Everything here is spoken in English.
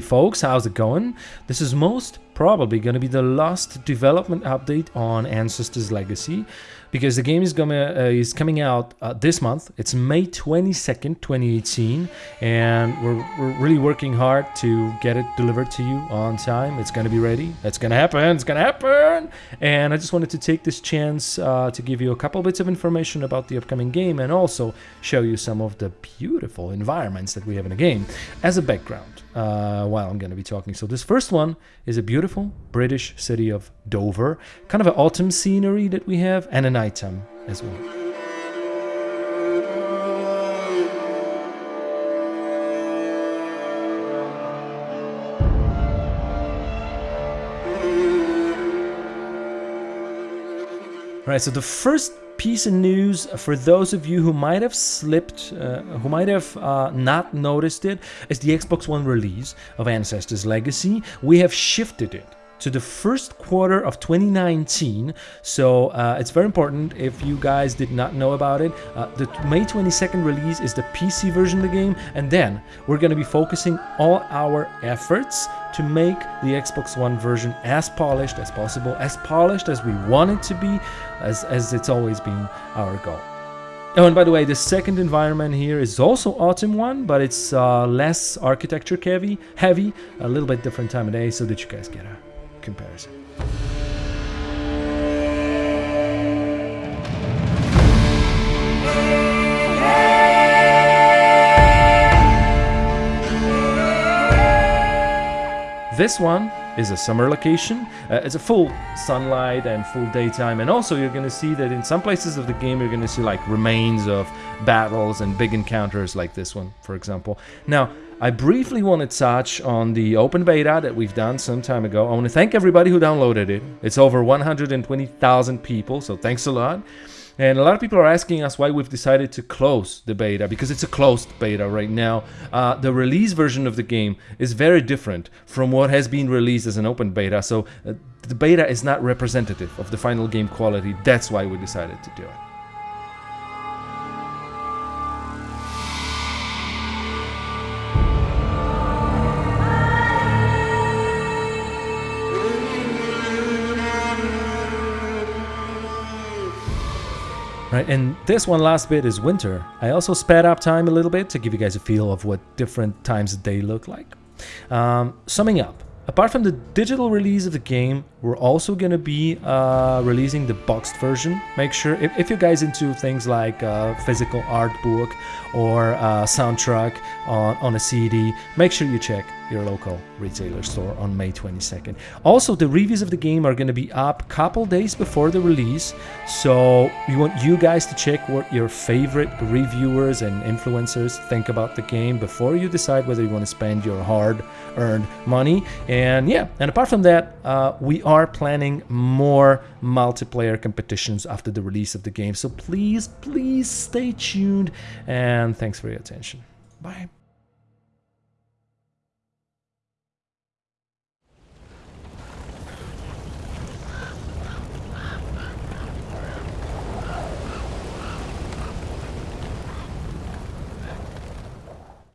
folks, how's it going? This is most probably going to be the last development update on Ancestors Legacy because the game is gonna uh, is coming out uh, this month. It's May 22nd, 2018, and we're, we're really working hard to get it delivered to you on time. It's gonna be ready. It's gonna happen. It's gonna happen. And I just wanted to take this chance uh, to give you a couple bits of information about the upcoming game and also show you some of the beautiful environments that we have in the game as a background uh, while I'm going to be talking. So this first one is a beautiful British city of Dover, kind of an autumn scenery that we have, and a nighttime as well. All right, so the first piece of news for those of you who might have slipped, uh, who might have uh, not noticed it, is the Xbox One release of Ancestors Legacy. We have shifted it to the first quarter of 2019. So uh, it's very important if you guys did not know about it. Uh, the May 22nd release is the PC version of the game, and then we're going to be focusing all our efforts to make the Xbox One version as polished as possible, as polished as we want it to be, as, as it's always been our goal. Oh, and by the way, the second environment here is also Autumn one, but it's uh, less architecture heavy, heavy, a little bit different time of day, so that you guys get a comparison. This one is a summer location. Uh, it's a full sunlight and full daytime and also you're going to see that in some places of the game you're going to see like remains of battles and big encounters like this one for example. Now I briefly want to touch on the open beta that we've done some time ago. I want to thank everybody who downloaded it. It's over 120,000 people so thanks a lot. And a lot of people are asking us why we've decided to close the beta, because it's a closed beta right now. Uh, the release version of the game is very different from what has been released as an open beta, so uh, the beta is not representative of the final game quality. That's why we decided to do it. Right, and this one last bit is winter. I also sped up time a little bit to give you guys a feel of what different times of day look like. Um, summing up, apart from the digital release of the game, we're also going to be uh, releasing the boxed version. Make sure, if, if you're guys into things like uh, physical art book or uh, soundtrack on, on a CD, make sure you check your local retailer store on May 22nd. Also, the reviews of the game are going to be up a couple days before the release, so we want you guys to check what your favorite reviewers and influencers think about the game before you decide whether you want to spend your hard-earned money. And yeah, and apart from that, uh, we are planning more multiplayer competitions after the release of the game, so please, please stay tuned, and thanks for your attention. Bye.